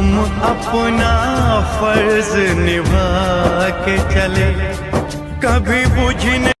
हम अपना फ़र्ज़ निभा के चले। कभी बुझने